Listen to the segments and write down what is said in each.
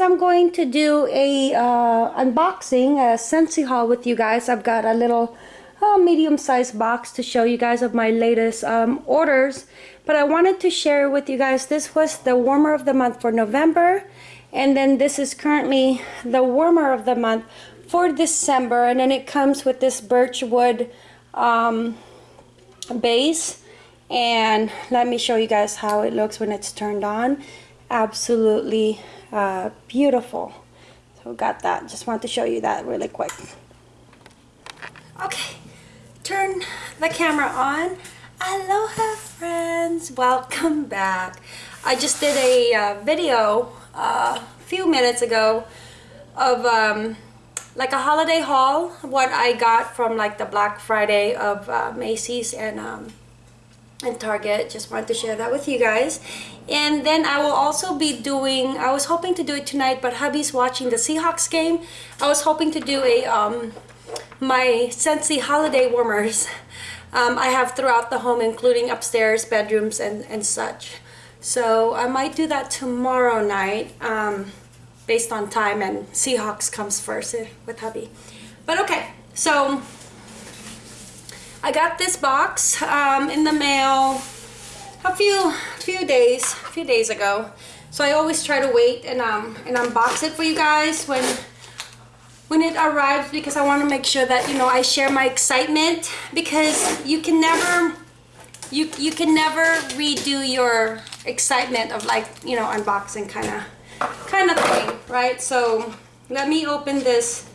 I'm going to do a uh, unboxing, a Scentsy haul with you guys. I've got a little uh, medium-sized box to show you guys of my latest um, orders. But I wanted to share with you guys, this was the warmer of the month for November. And then this is currently the warmer of the month for December. And then it comes with this birch wood um, base. And let me show you guys how it looks when it's turned on. Absolutely uh, beautiful. So got that. Just want to show you that really quick. Okay, turn the camera on. Aloha friends, welcome back. I just did a uh, video uh, a few minutes ago of um, like a holiday haul, what I got from like the Black Friday of uh, Macy's and um, and Target. Just wanted to share that with you guys. And then I will also be doing, I was hoping to do it tonight, but hubby's watching the Seahawks game. I was hoping to do a, um, my Scentsy holiday warmers. Um, I have throughout the home, including upstairs, bedrooms, and, and such. So I might do that tomorrow night, um, based on time, and Seahawks comes first eh, with hubby. But okay, so I got this box um, in the mail a few few days a few days ago. So I always try to wait and um and unbox it for you guys when when it arrives because I want to make sure that you know I share my excitement because you can never you you can never redo your excitement of like you know unboxing kind of kind of thing right? So let me open this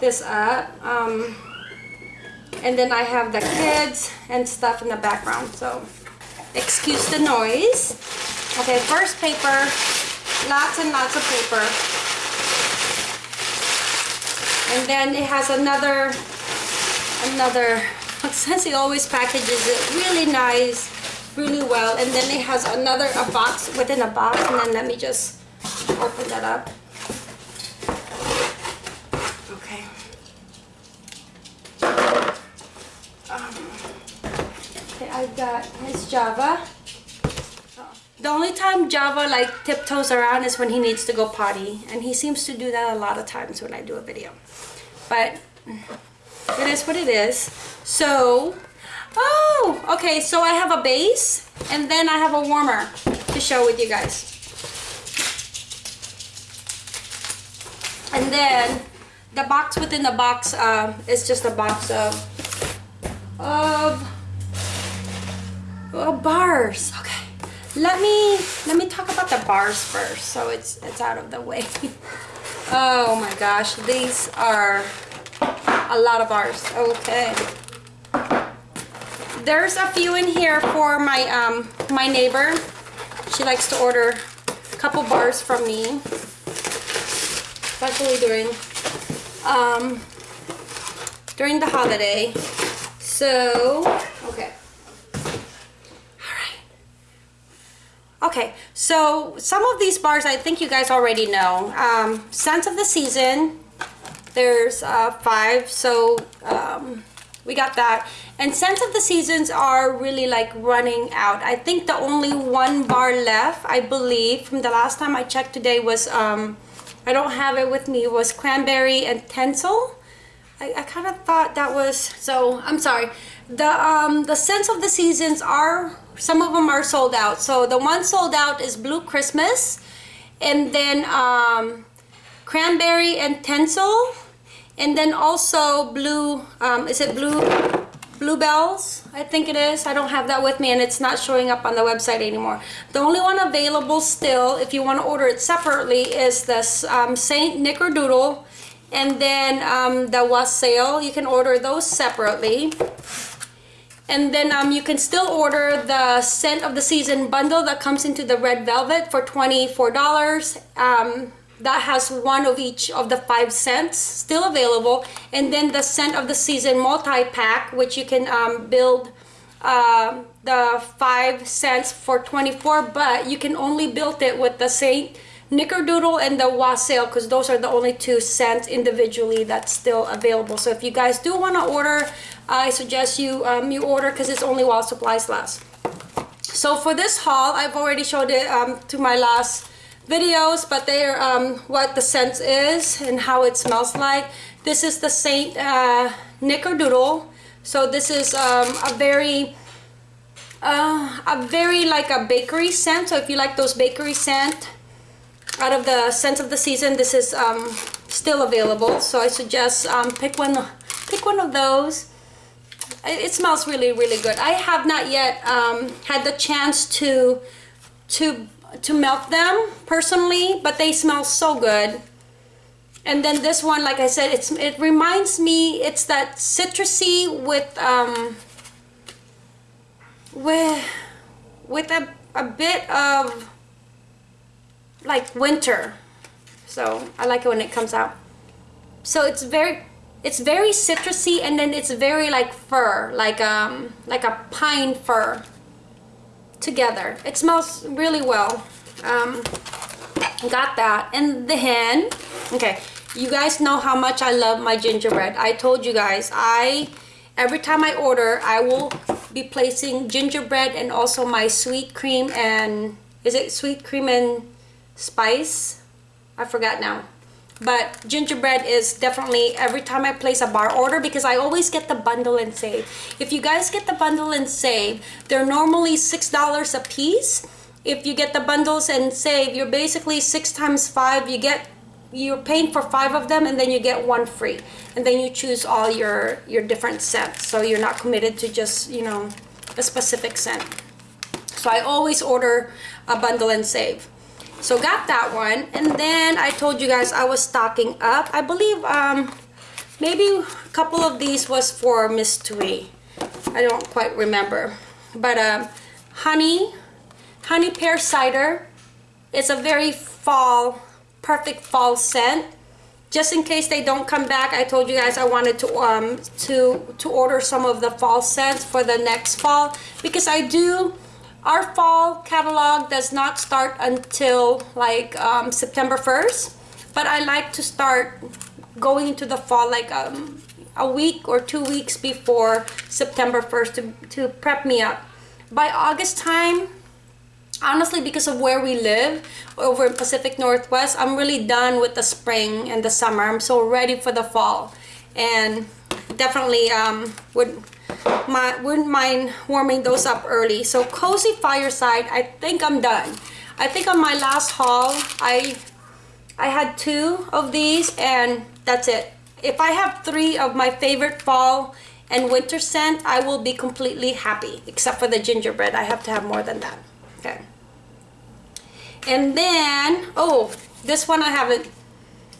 this up. Um, and then I have the kids and stuff in the background so excuse the noise. Okay first paper lots and lots of paper. And then it has another another Scentsy always packages it really nice really well. And then it has another a box within a box and then let me just open that up I've got Miss Java. The only time Java like tiptoes around is when he needs to go potty. And he seems to do that a lot of times when I do a video. But it is what it is. So, oh, okay. So I have a base and then I have a warmer to show with you guys. And then the box within the box uh, is just a box of, of Oh, bars. Okay. Let me let me talk about the bars first, so it's it's out of the way. oh my gosh, these are a lot of bars. Okay. There's a few in here for my um my neighbor. She likes to order a couple bars from me, especially during um during the holiday. So okay. Okay, so some of these bars I think you guys already know. Um, Scents of the Season, there's uh, five, so um, we got that. And Scents of the Seasons are really like running out. I think the only one bar left, I believe, from the last time I checked today was, um, I don't have it with me, was Cranberry and Tinsel. I, I kind of thought that was, so I'm sorry. The, um, the Scents of the Seasons are some of them are sold out. So the one sold out is blue christmas and then um, cranberry and tinsel and then also blue um, is it blue bluebells? I think it is. I don't have that with me and it's not showing up on the website anymore. The only one available still if you want to order it separately is this um, saint nickerdoodle and then um, the wassail. You can order those separately and then um, you can still order the scent of the season bundle that comes into the red velvet for $24. Um, that has one of each of the five scents still available. And then the scent of the season multi-pack, which you can um, build uh, the five scents for 24 but you can only build it with the Saint Nickerdoodle and the Wassail because those are the only two scents individually that's still available. So if you guys do want to order I suggest you um, you order because it's only while supplies last. So for this haul, I've already showed it um, to my last videos, but they're um, what the scent is and how it smells like. This is the Saint uh, Nickerdoodle. So this is um, a very, uh, a very like a bakery scent. So if you like those bakery scent, out of the scents of the season, this is um, still available. So I suggest um, pick one, pick one of those. It, it, smells really, really good. I have not yet um, had the chance to, to, to melt them personally, but they smell so good. And then this one, like I said, it's it reminds me, it's that citrusy with um, with with a a bit of like winter. So I like it when it comes out. So it's very it's very citrusy and then it's very like fir, like um like a pine fir together. It smells really well. Um, got that. And then, okay, you guys know how much I love my gingerbread. I told you guys, I every time I order, I will be placing gingerbread and also my sweet cream and is it sweet cream and spice? I forgot now. But gingerbread is definitely every time I place a bar order because I always get the bundle and save. If you guys get the bundle and save, they're normally $6 a piece. If you get the bundles and save, you're basically six times five. You get you're paying for five of them and then you get one free and then you choose all your your different scents so you're not committed to just you know a specific scent so I always order a bundle and save so got that one. And then I told you guys I was stocking up. I believe um maybe a couple of these was for Tui. I don't quite remember. But um honey honey pear cider it's a very fall perfect fall scent. Just in case they don't come back I told you guys I wanted to um to to order some of the fall scents for the next fall. Because I do our fall catalog does not start until like um, September 1st but I like to start going into the fall like um, a week or two weeks before September 1st to, to prep me up. By August time honestly because of where we live over in Pacific Northwest I'm really done with the spring and the summer. I'm so ready for the fall. And definitely um, would my wouldn't mind warming those up early. So cozy fireside I think I'm done. I think on my last haul I I had two of these and that's it. If I have three of my favorite fall and winter scent I will be completely happy except for the gingerbread. I have to have more than that. Okay. And then, oh, this one I haven't.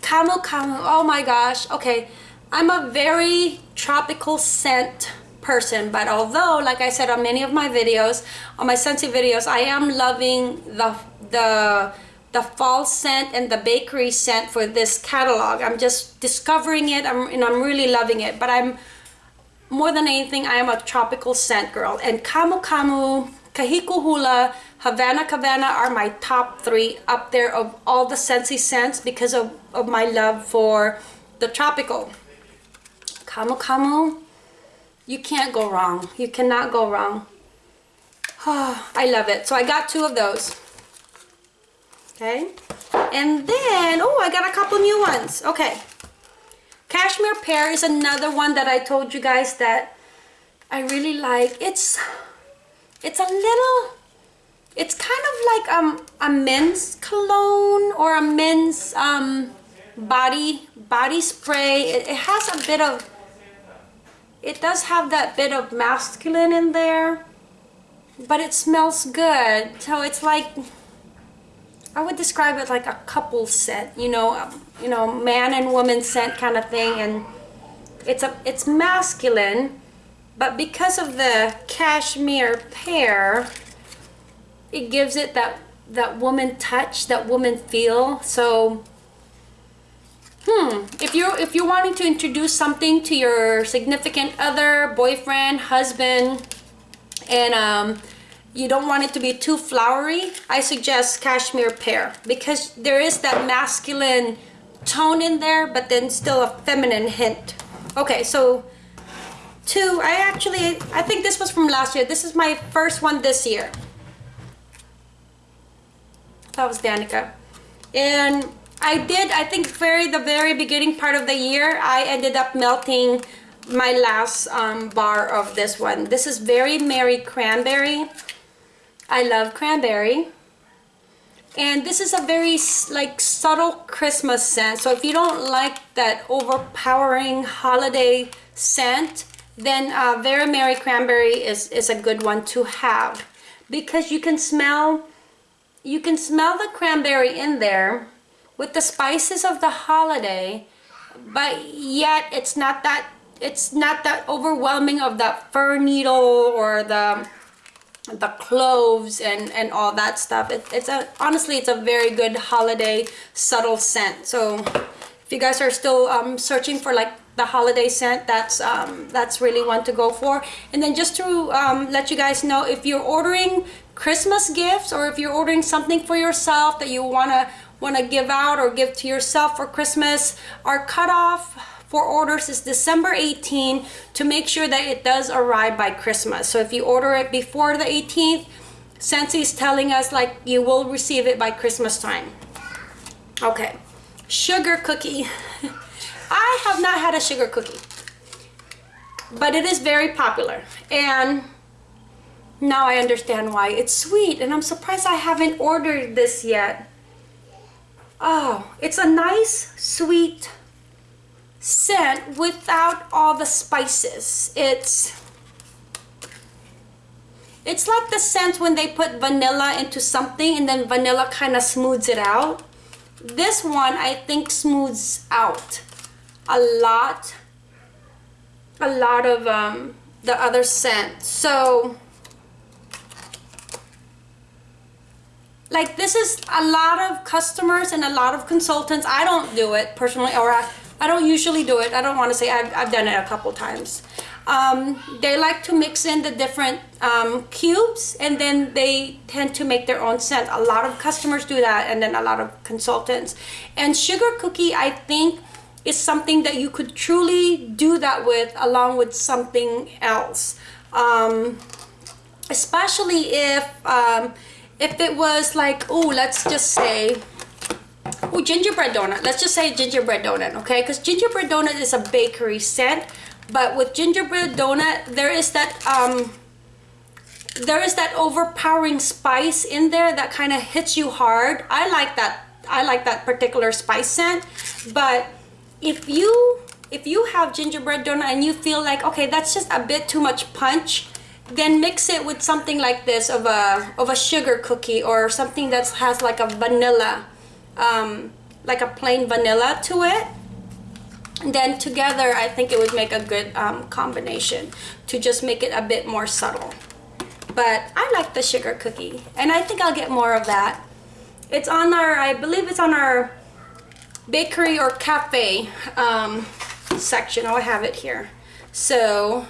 Camu Camu, oh my gosh. Okay, I'm a very tropical scent person, but although, like I said on many of my videos, on my Scentsy videos, I am loving the, the, the fall scent and the bakery scent for this catalog. I'm just discovering it I'm, and I'm really loving it, but I'm, more than anything, I am a tropical scent girl. And Camu Camu, Kahiko Hula, Havana Cabana are my top three up there of all the Scentsy scents because of, of my love for the tropical. Camu Camu, you can't go wrong. You cannot go wrong. Oh, I love it. So I got two of those. Okay. And then, oh, I got a couple new ones. Okay. Cashmere Pear is another one that I told you guys that I really like. It's, it's a little it's kind of like um, a men's cologne or a men's um, body body spray. It, it has a bit of, it does have that bit of masculine in there, but it smells good. So it's like, I would describe it like a couple scent, you know, um, you know, man and woman scent kind of thing. And it's a, it's masculine, but because of the cashmere pear, it gives it that that woman touch, that woman feel. So, hmm, if you're if you're wanting to introduce something to your significant other, boyfriend, husband, and um, you don't want it to be too flowery, I suggest cashmere pear because there is that masculine tone in there, but then still a feminine hint. Okay, so two, I actually, I think this was from last year. This is my first one this year. That was Danica. And I did, I think very the very beginning part of the year, I ended up melting my last um, bar of this one. This is Very Merry Cranberry. I love cranberry. And this is a very like subtle Christmas scent. So if you don't like that overpowering holiday scent, then uh, Very Merry Cranberry is, is a good one to have. Because you can smell, you can smell the cranberry in there with the spices of the holiday, but yet it's not that, it's not that overwhelming of that fir needle or the the cloves and and all that stuff. It, it's a honestly it's a very good holiday subtle scent. So if you guys are still um, searching for like the holiday scent that's um, that's really one to go for. And then just to um, let you guys know if you're ordering Christmas gifts or if you're ordering something for yourself that you want to want to give out or give to yourself for Christmas our cutoff for orders is December 18 to make sure that it does arrive by Christmas. So if you order it before the 18th, Scentsy is telling us like you will receive it by Christmas time. Okay, sugar cookie. I have not had a sugar cookie, but it is very popular. And now I understand why. It's sweet and I'm surprised I haven't ordered this yet. Oh, it's a nice, sweet, scent without all the spices. It's it's like the scent when they put vanilla into something and then vanilla kind of smooths it out. This one I think smooths out a lot a lot of um, the other scent. So like this is a lot of customers and a lot of consultants. I don't do it personally or I, I don't usually do it. I don't want to say I've, I've done it a couple times. Um, they like to mix in the different um, cubes and then they tend to make their own scent. A lot of customers do that and then a lot of consultants. And sugar cookie, I think, is something that you could truly do that with along with something else. Um, especially if, um, if it was like, oh, let's just say, Oh, gingerbread donut. Let's just say gingerbread donut, okay? Because gingerbread donut is a bakery scent, but with gingerbread donut, there is that um, there is that overpowering spice in there that kind of hits you hard. I like that. I like that particular spice scent, but if you if you have gingerbread donut and you feel like okay, that's just a bit too much punch, then mix it with something like this of a of a sugar cookie or something that has like a vanilla um, like a plain vanilla to it. And then together I think it would make a good um, combination to just make it a bit more subtle. But I like the sugar cookie and I think I'll get more of that. It's on our I believe it's on our bakery or cafe um, section. Oh I have it here. So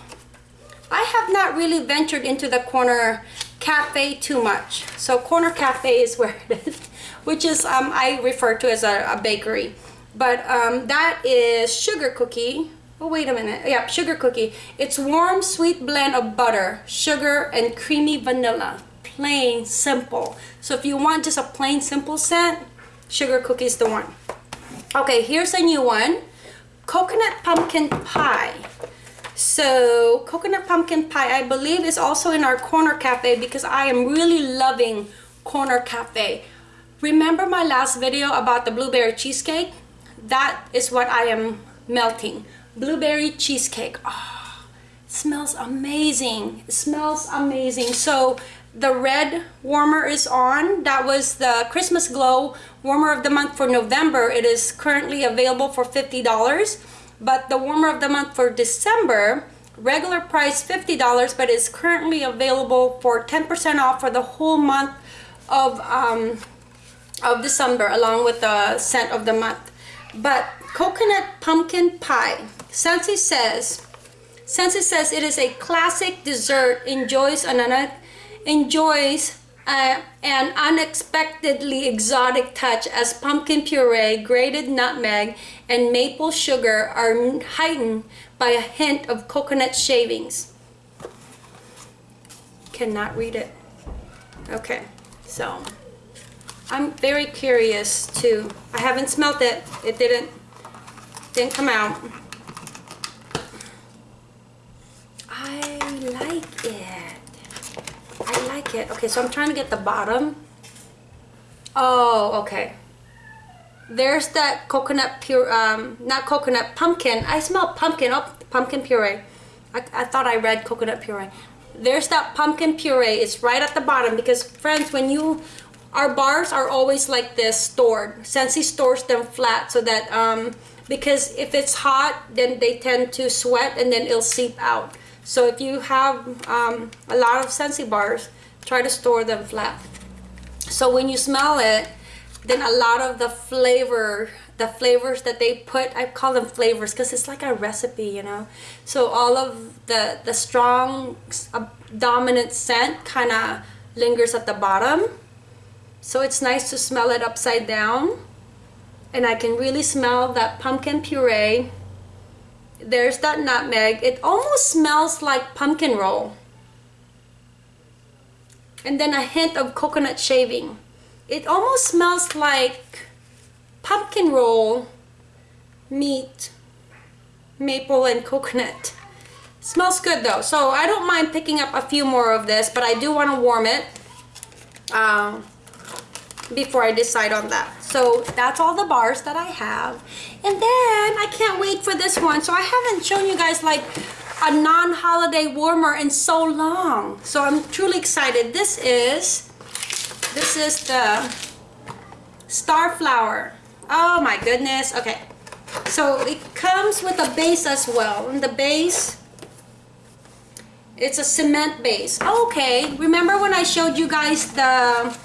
I have not really ventured into the corner cafe too much so corner cafe is where it is which is um, I refer to as a, a bakery. But um, that is sugar cookie. Oh, wait a minute. Yeah, sugar cookie. It's warm, sweet blend of butter, sugar, and creamy vanilla. Plain, simple. So if you want just a plain, simple scent, sugar cookie is the one. Okay, here's a new one. Coconut pumpkin pie. So coconut pumpkin pie, I believe is also in our corner cafe because I am really loving corner cafe. Remember my last video about the blueberry cheesecake? That is what I am melting. Blueberry cheesecake. Oh, smells amazing. It smells amazing. So the red warmer is on. That was the Christmas Glow warmer of the month for November. It is currently available for $50. But the warmer of the month for December, regular price $50, but is currently available for 10% off for the whole month of um, of December along with the scent of the month. But coconut pumpkin pie, Scentsy says, Scentsy says it is a classic dessert, enjoys an, enjoys uh, an unexpectedly exotic touch as pumpkin puree, grated nutmeg, and maple sugar are heightened by a hint of coconut shavings. Cannot read it. Okay, so I'm very curious to, I haven't smelt it. It didn't, didn't come out. I like it. I like it. Okay, so I'm trying to get the bottom. Oh, okay. There's that coconut pure, um, not coconut, pumpkin. I smell pumpkin. Oh, pumpkin puree. I, I thought I read coconut puree. There's that pumpkin puree. It's right at the bottom because friends, when you, our bars are always like this stored. Scentsy stores them flat so that, um, because if it's hot, then they tend to sweat and then it'll seep out. So if you have um, a lot of Scentsy bars, try to store them flat. So when you smell it, then a lot of the flavor, the flavors that they put, I call them flavors because it's like a recipe, you know. So all of the, the strong uh, dominant scent kind of lingers at the bottom. So it's nice to smell it upside down. And I can really smell that pumpkin puree there's that nutmeg. It almost smells like pumpkin roll. And then a hint of coconut shaving. It almost smells like pumpkin roll meat, maple and coconut. Smells good though. So I don't mind picking up a few more of this, but I do want to warm it. Um, before I decide on that. So that's all the bars that I have. And then I can't wait for this one. So I haven't shown you guys like a non-holiday warmer in so long. So I'm truly excited. This is, this is the star flower. Oh my goodness. Okay. So it comes with a base as well. And the base, it's a cement base. Okay. Remember when I showed you guys the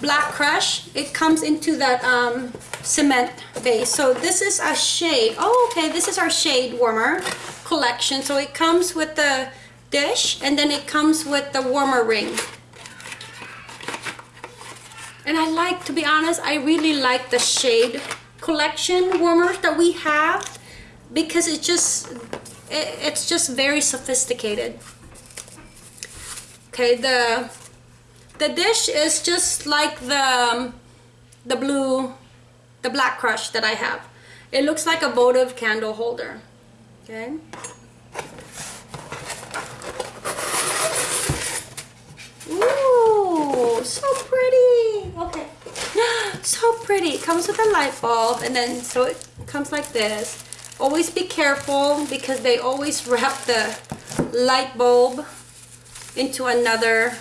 Black Crush. It comes into that um, cement base. So this is a shade. Oh, okay. This is our shade warmer collection. So it comes with the dish and then it comes with the warmer ring. And I like, to be honest, I really like the shade collection warmers that we have because it just, it, it's just very sophisticated. Okay, the the dish is just like the, um, the blue, the black crush that I have. It looks like a votive candle holder. Okay. Ooh, so pretty. Okay. So pretty. It comes with a light bulb and then so it comes like this. Always be careful because they always wrap the light bulb into another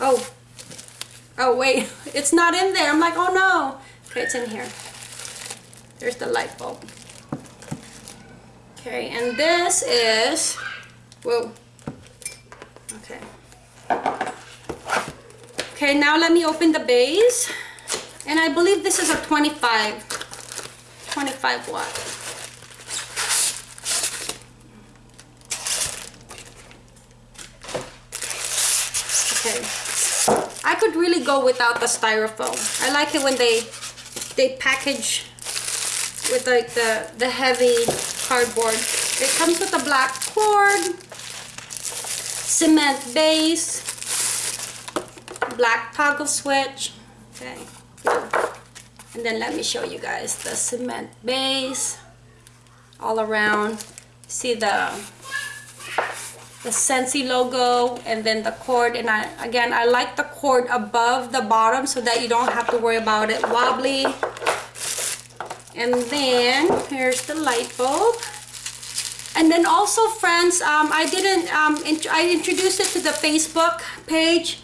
Oh. Oh, wait. It's not in there. I'm like, oh no. Okay, it's in here. There's the light bulb. Okay, and this is... Whoa. Okay. Okay, now let me open the base. And I believe this is a 25, 25 watt. Okay. I could really go without the styrofoam. I like it when they they package with like the, the heavy cardboard. It comes with a black cord, cement base, black toggle switch. Okay. And then let me show you guys the cement base all around. See the the Scentsy logo and then the cord. And I again I like the cord above the bottom so that you don't have to worry about it wobbly. And then here's the light bulb. And then also friends um, I didn't um, int I introduced it to the Facebook page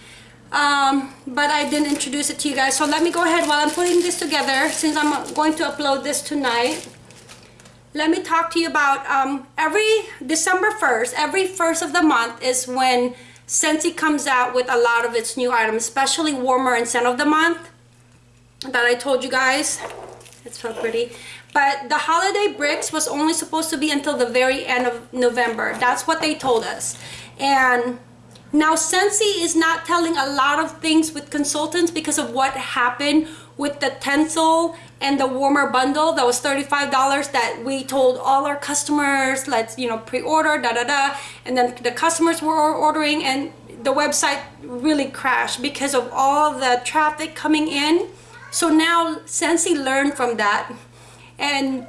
um, but I didn't introduce it to you guys. So let me go ahead while I'm putting this together since I'm going to upload this tonight let me talk to you about um, every December 1st, every first of the month is when Scentsy comes out with a lot of its new items, especially warmer and scent of the month that I told you guys. It's so pretty. But the holiday bricks was only supposed to be until the very end of November. That's what they told us. And now Scentsy is not telling a lot of things with consultants because of what happened with the Tencel and the warmer bundle that was $35 that we told all our customers let's you know pre-order da da da. And then the customers were ordering and the website really crashed because of all the traffic coming in. So now Scentsy learned from that. And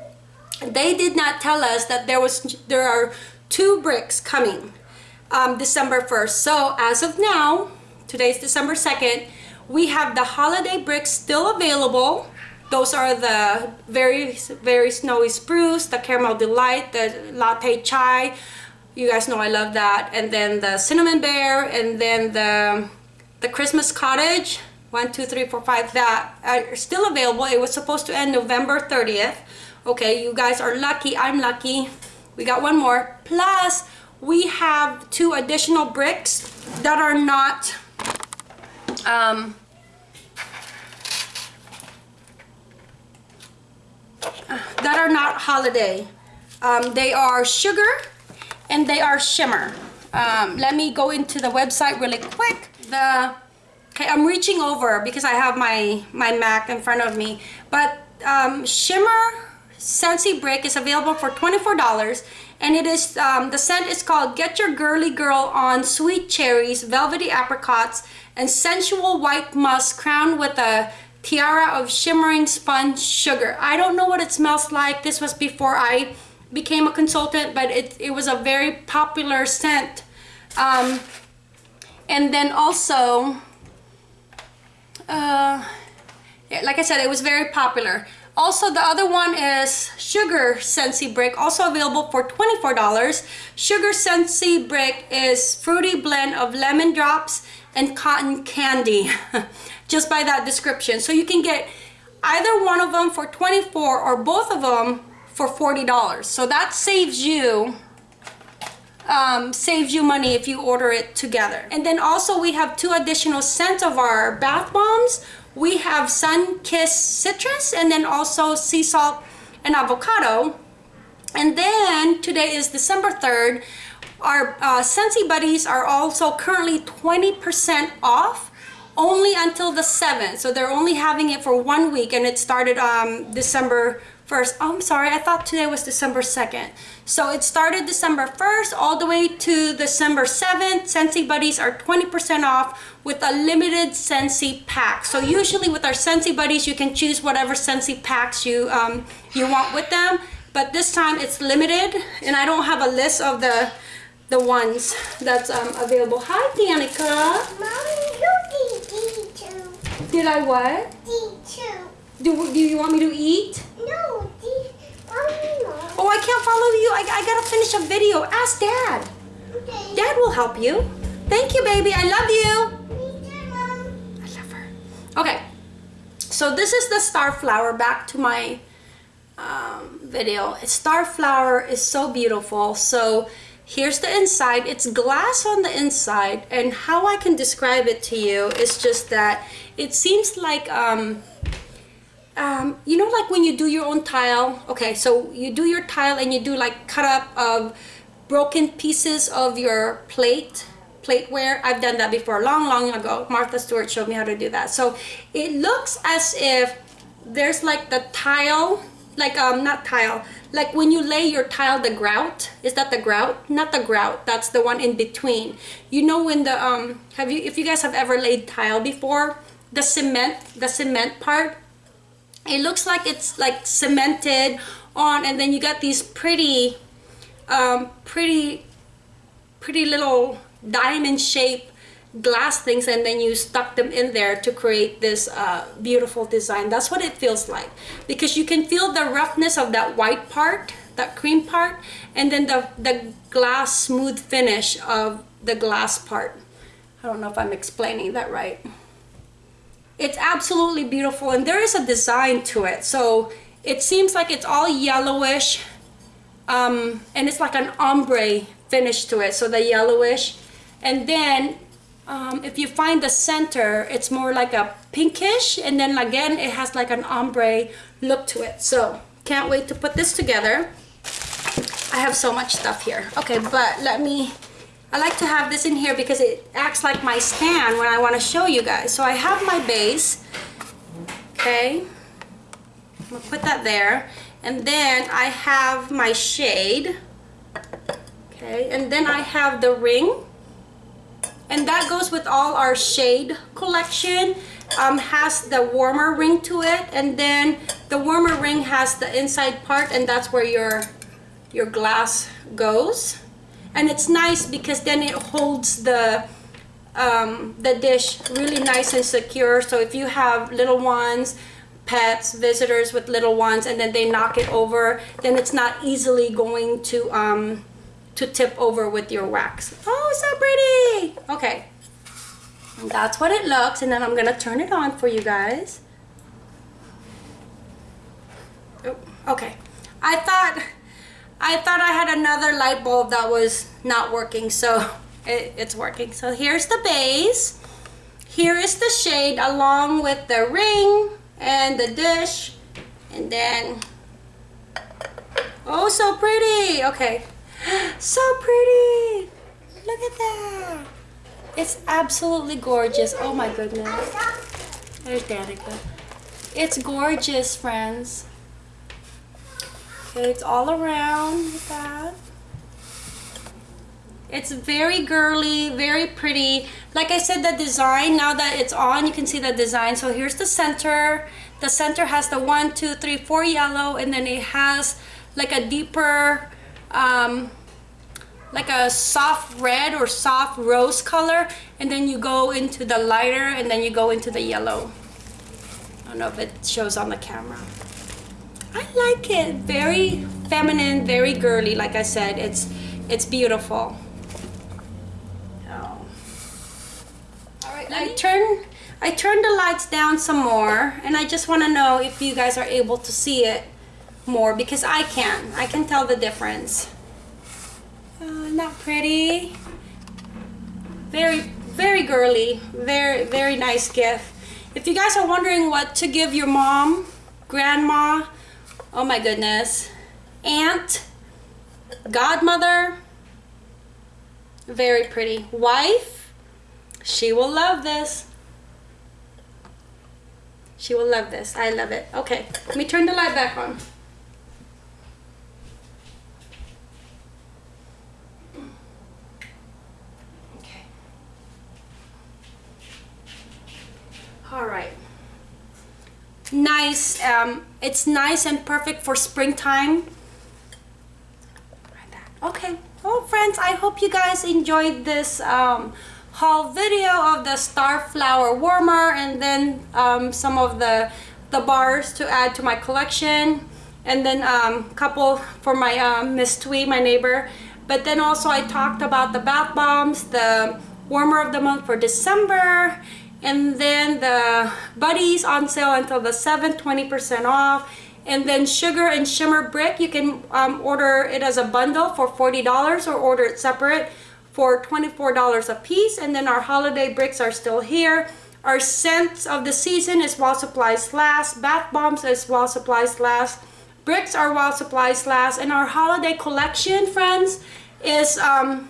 they did not tell us that there was there are two bricks coming um, December 1st. So as of now, today's December 2nd, we have the holiday bricks still available. Those are the very, very snowy spruce, the caramel delight, the latte chai. You guys know I love that. And then the cinnamon bear, and then the, the Christmas cottage. One, two, three, four, five, that are still available. It was supposed to end November 30th. Okay, you guys are lucky. I'm lucky. We got one more. Plus, we have two additional bricks that are not um, that are not holiday. Um, they are sugar and they are shimmer. Um, let me go into the website really quick. The okay, I'm reaching over because I have my my Mac in front of me. But um, shimmer Scentsy Brick is available for $24 and it is um, the scent is called Get Your Girly Girl on Sweet Cherries, Velvety Apricots, and Sensual White Musk crowned with a tiara of shimmering sponge sugar. I don't know what it smells like. This was before I became a consultant, but it, it was a very popular scent. Um, and then also, uh, like I said, it was very popular. Also, the other one is Sugar Scentsy Brick, also available for $24. Sugar Scentsy Brick is fruity blend of lemon drops and cotton candy, just by that description. So you can get either one of them for 24 or both of them for $40. So that saves you um, saves you money if you order it together. And then also we have two additional scents of our bath bombs we have sun kissed citrus and then also sea salt and avocado. And then today is December 3rd our uh, Scentsy Buddies are also currently 20% off only until the 7th so they're only having it for one week and it started um, December 1st oh, I'm sorry I thought today was December 2nd so it started December 1st all the way to December 7th. Scentsy Buddies are 20% off with a limited Scentsy pack. So usually with our Scentsy Buddies, you can choose whatever Scentsy packs you, um, you want with them. But this time it's limited and I don't have a list of the the ones that's um, available. Hi, Danica. Mommy, you eat D2. Did I what? D2. Do, do you want me to eat? No, D. Mommy, no. Oh, I can't follow you. I, I gotta finish a video. Ask Dad. Okay. Dad will help you. Thank you, baby. I love you. Me too, Mom. I love her. Okay, so this is the star flower. Back to my um, video. Star flower is so beautiful. So here's the inside. It's glass on the inside, and how I can describe it to you is just that it seems like um, um, you know like when you do your own tile okay so you do your tile and you do like cut up of broken pieces of your plate plateware. I've done that before long long ago. Martha Stewart showed me how to do that. So it looks as if there's like the tile like um not tile like when you lay your tile the grout is that the grout? Not the grout that's the one in between. You know when the um have you if you guys have ever laid tile before the cement the cement part it looks like it's like cemented on and then you got these pretty um, pretty pretty little diamond shaped glass things and then you stuck them in there to create this uh, beautiful design. That's what it feels like because you can feel the roughness of that white part that cream part and then the the glass smooth finish of the glass part. I don't know if I'm explaining that right it's absolutely beautiful and there is a design to it. So it seems like it's all yellowish um, and it's like an ombre finish to it. So the yellowish and then um, if you find the center, it's more like a pinkish and then again it has like an ombre look to it. So can't wait to put this together. I have so much stuff here. Okay, but let me I like to have this in here because it acts like my stand when I want to show you guys. So I have my base, okay, I'm gonna put that there. And then I have my shade, okay, and then I have the ring, and that goes with all our shade collection. Um, has the warmer ring to it. And then the warmer ring has the inside part and that's where your your glass goes and it's nice because then it holds the um, the dish really nice and secure. So if you have little ones pets visitors with little ones and then they knock it over then it's not easily going to um, to tip over with your wax. Oh so pretty! Okay. And that's what it looks and then I'm gonna turn it on for you guys. Oh, okay. I thought I thought I had another light bulb that was not working so it, it's working. So here's the base. Here is the shade along with the ring and the dish. And then oh so pretty. Okay. So pretty. Look at that. It's absolutely gorgeous. Oh my goodness. There's Danica. It's gorgeous friends it's all around that it's very girly, very pretty. Like I said, the design, now that it's on, you can see the design. So here's the center. The center has the one, two, three, four yellow, and then it has like a deeper, um, like a soft red or soft rose color. And then you go into the lighter, and then you go into the yellow. I don't know if it shows on the camera. I like it. Very feminine, very girly. Like I said, it's it's beautiful. Oh. I turn I turned the lights down some more and I just want to know if you guys are able to see it more because I can. I can tell the difference. Uh, oh, isn't pretty? Very, very girly. Very, very nice gift. If you guys are wondering what to give your mom, grandma, oh my goodness, aunt, godmother, very pretty, wife, she will love this. She will love this. I love it. Okay, let me turn the light back on. Okay. All right. Nice. Um, it's nice and perfect for springtime. Okay. Well, friends, I hope you guys enjoyed this um, haul video of the star flower warmer and then um, some of the the bars to add to my collection and then a um, couple for my um, Miss Twee, my neighbor. But then also I talked about the bath bombs, the warmer of the month for December, and then the buddies on sale until the 7th, 20% off. And then Sugar and Shimmer Brick, you can um, order it as a bundle for $40 or order it separate for $24 a piece and then our holiday bricks are still here our scents of the season is while supplies last bath bombs is while supplies last bricks are while supplies last and our holiday collection friends is um,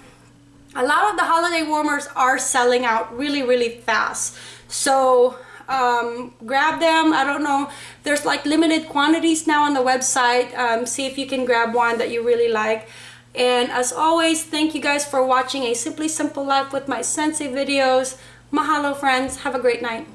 a lot of the holiday warmers are selling out really really fast so um, grab them I don't know there's like limited quantities now on the website um, see if you can grab one that you really like and as always, thank you guys for watching a Simply Simple Life with my Scentsy videos. Mahalo friends. Have a great night.